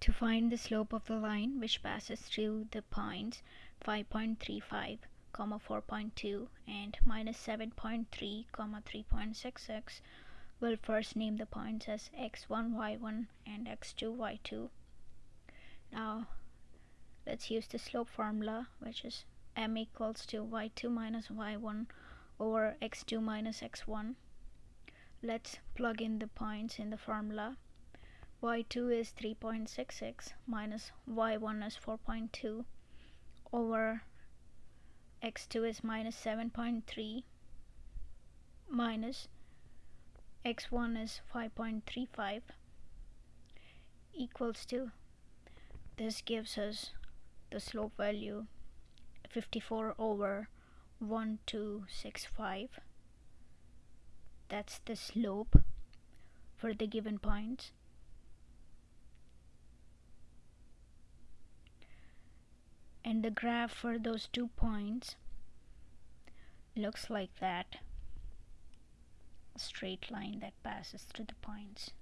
To find the slope of the line which passes through the points 5.35, comma 4.2 and minus 7.3, comma 3.66, we'll first name the points as x1, y1 and x2, y2. Now let's use the slope formula which is m equals to y2 minus y1 over x2 minus x1. Let's plug in the points in the formula y2 is 3.66 minus y1 is 4.2 over x2 is minus 7.3 minus x1 is 5.35 equals to this gives us the slope value 54 over 1265 that's the slope for the given points and the graph for those two points looks like that. Straight line that passes through the points